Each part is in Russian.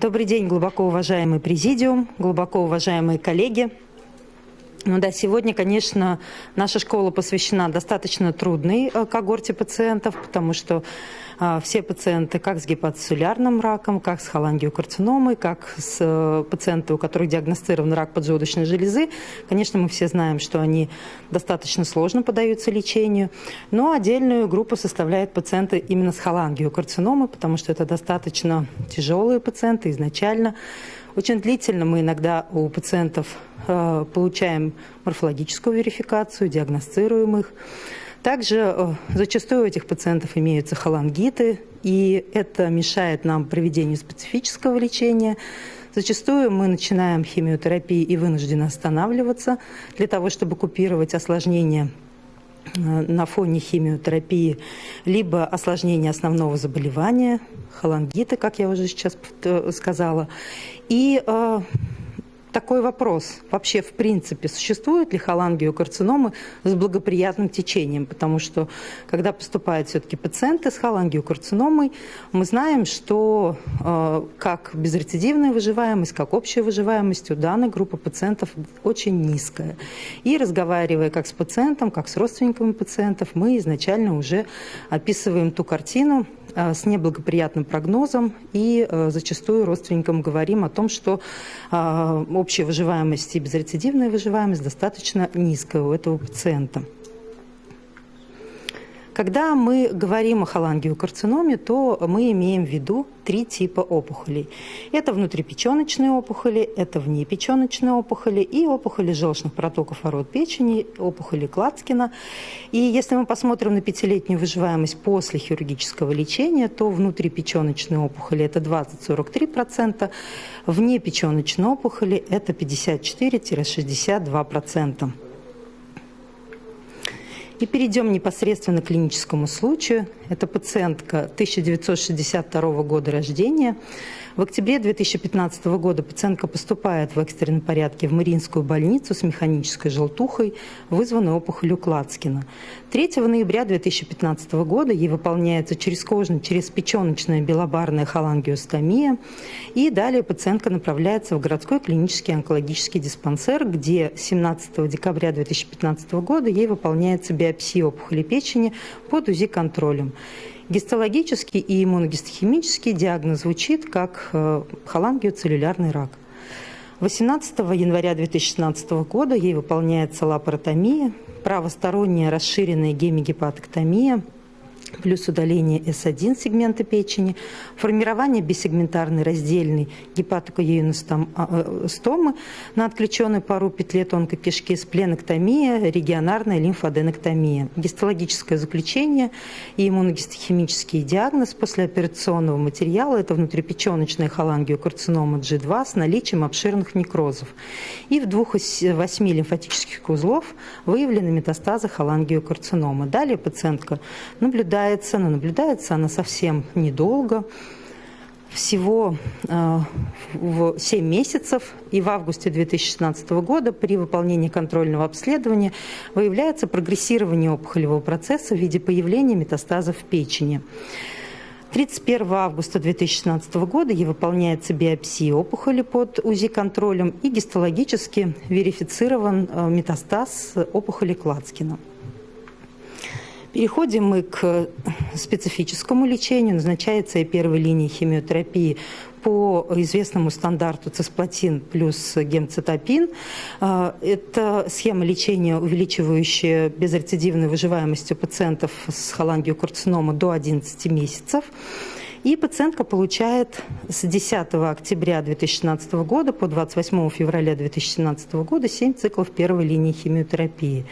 Добрый день, глубоко уважаемый президиум, глубоко уважаемые коллеги. Ну да, сегодня, конечно, наша школа посвящена достаточно трудной э, когорте пациентов, потому что все пациенты как с гепатоцеллярным раком, как с холангиокарциномой, как с э, пациентами, у которых диагностирован рак поджелудочной железы, конечно, мы все знаем, что они достаточно сложно поддаются лечению, но отдельную группу составляют пациенты именно с холангиокарциномой, потому что это достаточно тяжелые пациенты изначально, очень длительно мы иногда у пациентов э, получаем морфологическую верификацию, диагностируем их. Также э, зачастую у этих пациентов имеются холангиты, и это мешает нам проведению специфического лечения. Зачастую мы начинаем химиотерапию и вынуждены останавливаться для того, чтобы купировать осложнения э, на фоне химиотерапии, либо осложнения основного заболевания, холангита, как я уже сейчас сказала, и э, такой вопрос. Вообще, в принципе, существуют ли холангиокарциномы с благоприятным течением? Потому что, когда поступают все-таки пациенты с холангиокарциномой, мы знаем, что э, как безрецидивная выживаемость, как общая выживаемость у данной группы пациентов очень низкая. И разговаривая как с пациентом, как с родственниками пациентов, мы изначально уже описываем ту картину, с неблагоприятным прогнозом и э, зачастую родственникам говорим о том, что э, общая выживаемость и безрецидивная выживаемость достаточно низкая у этого пациента. Когда мы говорим о холангиокарциноме, то мы имеем в виду три типа опухолей. Это внутрипеченочные опухоли, это внепеченочные опухоли и опухоли желчных протоков ворот печени, опухоли Клацкина. И если мы посмотрим на пятилетнюю выживаемость после хирургического лечения, то внутрипеченочные опухоли это 20-43%, внепеченочные опухоли это 54-62%. И перейдем непосредственно к клиническому случаю. Это пациентка 1962 года рождения. В октябре 2015 года пациентка поступает в экстренном порядке в Мариинскую больницу с механической желтухой, вызванной опухолью Клацкина. 3 ноября 2015 года ей выполняется черезкожная, черезпеченочная белобарная холангиостомия. И далее пациентка направляется в городской клинический онкологический диспансер, где 17 декабря 2015 года ей выполняется биопсия опухоли печени под УЗИ-контролем. Гистологический и иммуногистохимический диагноз звучит как э, холангиоцеллюлярный рак. 18 января 2016 года ей выполняется лапаротомия, правосторонняя расширенная гемигепатоктомия – плюс удаление С1 сегмента печени, формирование бисегментарной раздельной гепатокоеиностомы а, э, на отключенной пару петле тонкой кишки, спленэктомия, регионарная лимфоденоктомия, гистологическое заключение и иммуногистохимический диагноз послеоперационного материала – это внутрипеченочная холангиокарцинома G2 с наличием обширных некрозов. И в двух из восьми лимфатических узлов выявлены метастазы холангиокарцинома. Далее пациентка наблюдает наблюдается, но наблюдается она совсем недолго, всего э, в 7 месяцев, и в августе 2016 года при выполнении контрольного обследования выявляется прогрессирование опухолевого процесса в виде появления метастазов в печени. 31 августа 2016 года ей выполняется биопсия опухоли под УЗИ-контролем и гистологически верифицирован э, метастаз опухоли Клацкина. Переходим мы к специфическому лечению. Назначается и первой линии химиотерапии по известному стандарту цисплатин плюс гемцитопин. А, это схема лечения, увеличивающая безрецидивную выживаемость у пациентов с холангиокарцинома до 11 месяцев. И пациентка получает с 10 октября 2016 года по 28 февраля 2017 года 7 циклов первой линии химиотерапии.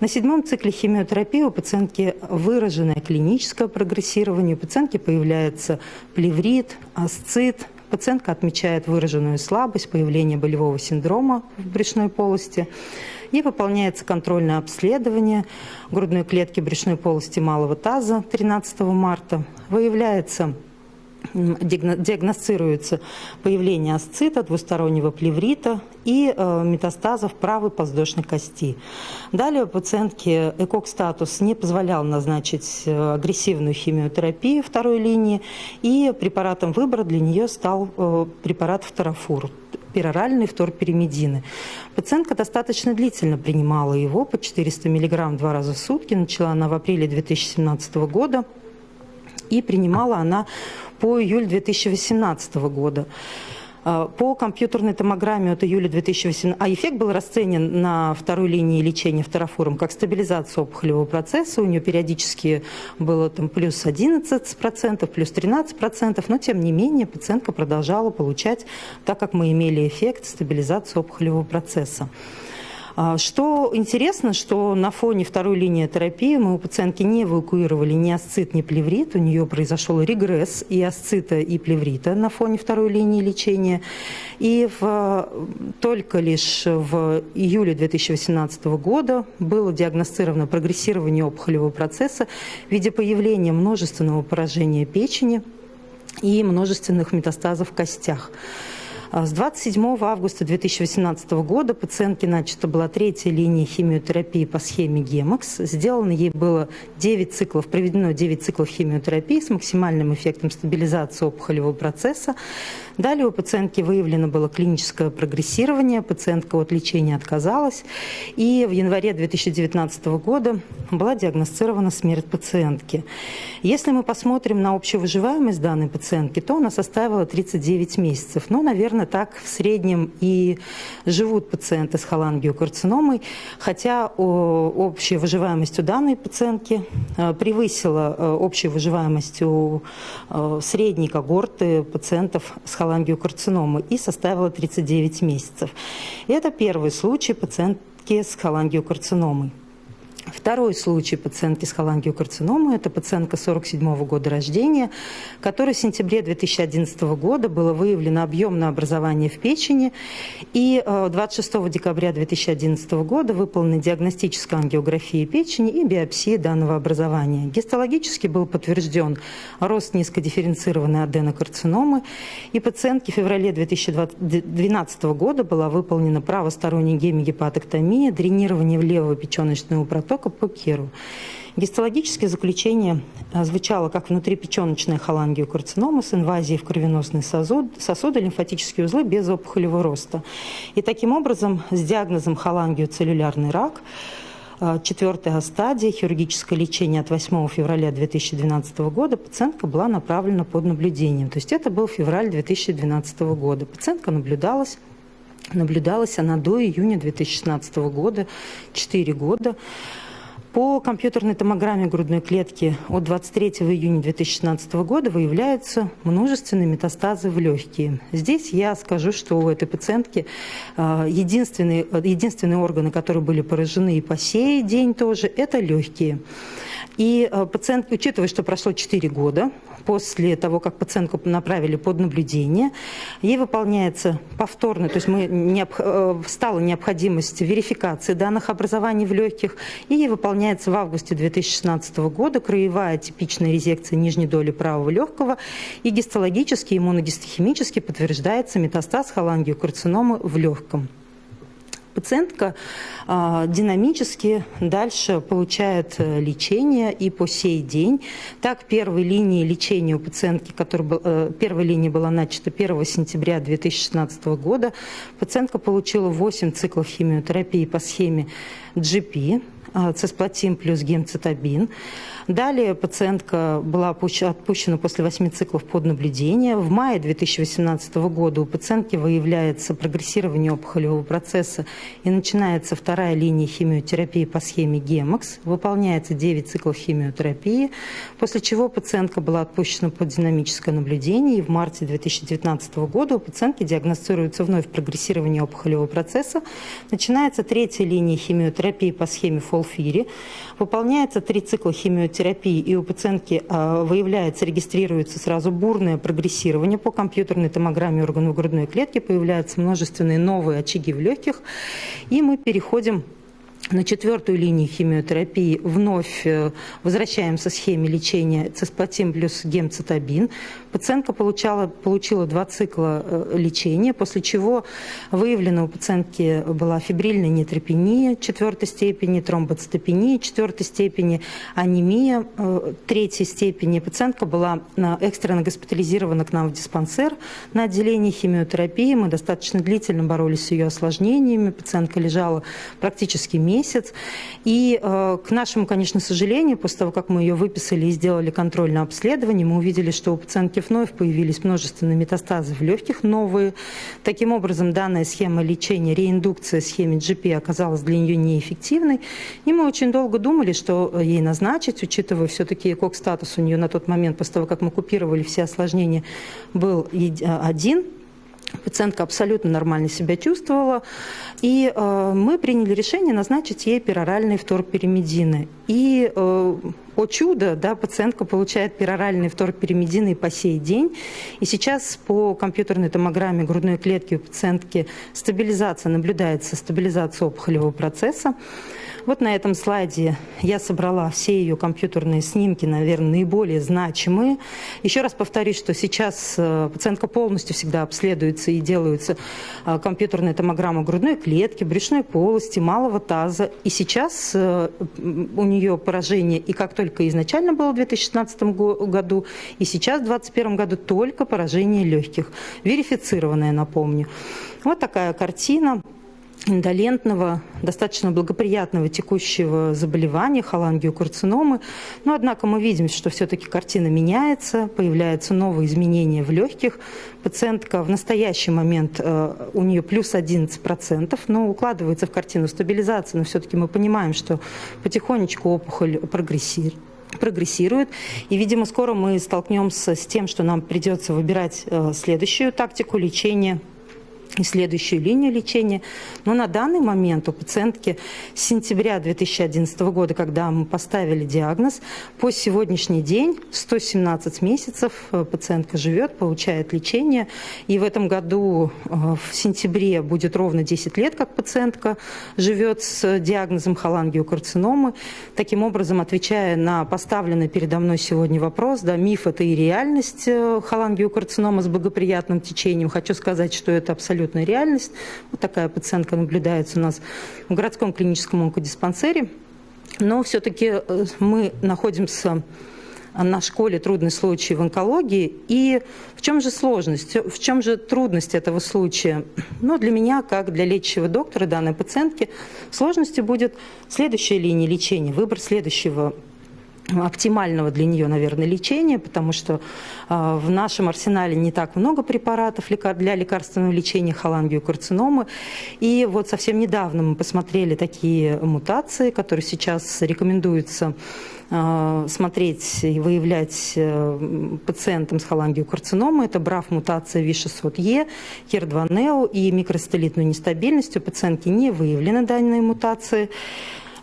На седьмом цикле химиотерапии у пациентки выраженное клиническое прогрессирование, у пациентки появляется плеврит, асцит, Пациентка отмечает выраженную слабость, появление болевого синдрома в брюшной полости. И выполняется контрольное обследование грудной клетки брюшной полости малого таза 13 марта. Выявляется диагностируется появление асцита, двустороннего плеврита и э, метастазов правой подвздошной кости. Далее пациентке ЭКОК-статус не позволял назначить э, агрессивную химиотерапию второй линии, и препаратом выбора для нее стал э, препарат фторофур пероральный фторперимедины. Пациентка достаточно длительно принимала его по 400 мг два раза в сутки. Начала она в апреле 2017 года и принимала она по июль 2018 года. А, по компьютерной томограмме от июля 2018, а эффект был расценен на второй линии лечения фторофорум как стабилизация опухолевого процесса. У нее периодически было там плюс 11%, плюс 13%, но тем не менее пациентка продолжала получать, так как мы имели эффект стабилизации опухолевого процесса. А, что интересно, что на фоне второй линии терапии мы у пациентки не эвакуировали ни асцит, ни плеврит. У нее произошел регресс и асцита, и плеврита на фоне второй линии лечения. И в, только лишь в июле 2018 года было диагностировано прогрессирование опухолевого процесса в виде появления множественного поражения печени и множественных метастазов в костях. А с 27 августа 2018 года пациентке начата была третья линия химиотерапии по схеме Гемокс. Сделано ей было 9 циклов, проведено 9 циклов химиотерапии с максимальным эффектом стабилизации опухолевого процесса. Далее у пациентки выявлено было клиническое прогрессирование, пациентка от лечения отказалась. И в январе 2019 года была диагностирована смерть пациентки. Если мы посмотрим на общую выживаемость данной пациентки, то она составила 39 месяцев. Но, наверное, примерно так в среднем и живут пациенты с холангиокарциномой, хотя общая выживаемость у данной пациентки э, превысила э, общую выживаемость у э, средней когорты пациентов с холангиокарциномой и составила 39 месяцев. Это первый случай пациентки с холангиокарциномой. Второй случай пациентки с холангиокарциномой – это пациентка 47 -го года рождения, которой в сентябре 2011 года было выявлено объемное образование в печени, и 26 э, декабря 2011 года выполнена диагностическая ангиография печени и биопсия данного образования. Гистологически был подтвержден рост низкодифференцированной аденокарциномы, и пациентке в феврале 2012 года была выполнена правосторонняя гемигепатоктомия, дренирование левого печеночного протока, только по Керу. Гистологическое заключение а, звучало как внутрипеченочная холангиокарцинома с инвазией в кровеносный сосуд, сосуды, лимфатические узлы без опухолевого роста. И таким образом с диагнозом холангиоцеллюлярный рак а, четвертая стадия, хирургическое лечение от 8 февраля 2012 года, пациентка была направлена под наблюдением. То есть это был февраль 2012 года. Пациентка наблюдалась Наблюдалась она до июня 2016 года, 4 года. По компьютерной томограмме грудной клетки от 23 июня 2016 года выявляются множественные метастазы в легкие. Здесь я скажу, что у этой пациентки а, единственные, единственные органы, которые были поражены и по сей день тоже, это легкие. И а, пациент, учитывая, что прошло 4 года после того, как пациентку направили под наблюдение, ей выполняется повторно, то есть мы необ, э, стала необходимость верификации данных образований в легких, и ей выполняется в августе 2016 года краевая типичная резекция нижней доли правого легкого, и гистологически, иммуногистохимически подтверждается метастаз холангиокарциномы в легком пациентка а, динамически дальше получает э, лечение и по сей день. Так, первой линии лечения у пациентки, которая, э, первая линия была начата 1 сентября 2016 года, пациентка получила 8 циклов химиотерапии по схеме GP, а, цисплатин плюс гемцитабин. Далее пациентка была отпущена после 8 циклов под наблюдение. В мае 2018 года у пациентки выявляется прогрессирование опухолевого процесса и начинается вторая линия химиотерапии по схеме Гемокс. Выполняется 9 циклов химиотерапии, после чего пациентка была отпущена под динамическое наблюдение. И в марте 2019 года у пациентки диагностируется вновь прогрессирование опухолевого процесса. Начинается третья линия химиотерапии по схеме Фолфири. Выполняется 3 цикла химиотерапии терапии и у пациентки а, выявляется, регистрируется сразу бурное прогрессирование по компьютерной томограмме органов грудной клетки, появляются множественные новые очаги в легких, и мы переходим на четвертую линию химиотерапии вновь э, возвращаемся схеме лечения цисплатин плюс гемцитабин. Пациентка получала, получила два цикла э, лечения, после чего выявлена у пациентки была фибрильная нейтропения четвертой степени, тромбоцитопения четвертой степени, анемия э, третьей степени. Пациентка была экстренно госпитализирована к нам в диспансер на отделении химиотерапии. Мы достаточно длительно боролись с ее осложнениями. Пациентка лежала практически месяц месяц. И э, к нашему, конечно, сожалению, после того, как мы ее выписали и сделали контрольное обследование, мы увидели, что у пациентки вновь появились множественные метастазы в легких новые. Таким образом, данная схема лечения, реиндукция схеме GP оказалась для нее неэффективной. И мы очень долго думали, что ей назначить, учитывая все-таки кок-статус у нее на тот момент, после того, как мы купировали все осложнения, был один – Пациентка абсолютно нормально себя чувствовала, и э, мы приняли решение назначить ей пероральные вторперимедины. И, э, о чудо, да, пациентка получает пероральные вторперимедины по сей день. И сейчас по компьютерной томограмме грудной клетки у пациентки стабилизация, наблюдается стабилизация опухолевого процесса. Вот на этом слайде я собрала все ее компьютерные снимки, наверное, наиболее значимые. Еще раз повторюсь, что сейчас э, пациентка полностью всегда обследуется и делаются э, компьютерная томограмма грудной клетки, брюшной полости, малого таза. И сейчас э, у нее поражение, и как только изначально было в 2016 году, и сейчас в 2021 году только поражение легких. Верифицированное, напомню. Вот такая картина индолентного, достаточно благоприятного текущего заболевания, холангиокарциномы. Но, однако, мы видим, что все-таки картина меняется, появляются новые изменения в легких. Пациентка в настоящий момент, э, у нее плюс 11%, но укладывается в картину стабилизации, но все-таки мы понимаем, что потихонечку опухоль прогрессирует прогрессирует. И, видимо, скоро мы столкнемся с тем, что нам придется выбирать э, следующую тактику лечения и следующую линию лечения. Но на данный момент у пациентки с сентября 2011 года, когда мы поставили диагноз, по сегодняшний день 117 месяцев э, пациентка живет, получает лечение. И в этом году э, в сентябре будет ровно 10 лет, как пациентка живет с диагнозом холангиокарциномы. Таким образом, отвечая на поставленный передо мной сегодня вопрос, да, миф это и реальность э, холангиокарцинома с благоприятным течением, хочу сказать, что это абсолютно абсолютная реальность. Вот такая пациентка наблюдается у нас в городском клиническом онкодиспансере. Но все-таки э, мы находимся на школе трудный случай в онкологии. И в чем же сложность, в чем же трудность этого случая? Ну, для меня, как для лечащего доктора данной пациентки, сложностью будет следующая линия лечения, выбор следующего оптимального для нее, наверное, лечения, потому что э, в нашем арсенале не так много препаратов для лекарственного лечения холангиокарциномы. И вот совсем недавно мы посмотрели такие мутации, которые сейчас рекомендуются э, смотреть и выявлять э, пациентам с холангиокарциномой. Это БРАФ-мутация V600E, HER2-NEO и микростелитную нестабильность. У пациентки не выявлены данные мутации.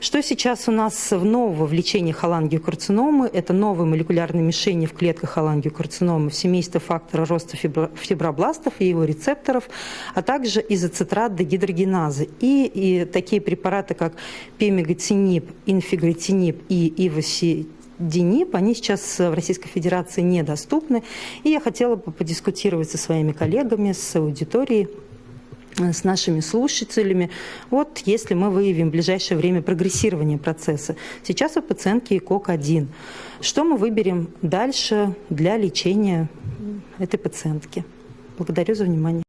Что сейчас у нас в нового в лечении холангиокарциномы? Это новые молекулярные мишени в клетках холангиокарциномы в семействе фактора роста фибробластов и его рецепторов, а также изоцитрат дегидрогеназы. И, и такие препараты, как пемиготинип, инфигретинип и ивосидинип, они сейчас в Российской Федерации недоступны. И я хотела бы подискутировать со своими коллегами, с аудиторией с нашими слушателями. Вот если мы выявим в ближайшее время прогрессирование процесса. Сейчас у пациентки ИКОК-1. Что мы выберем дальше для лечения этой пациентки? Благодарю за внимание.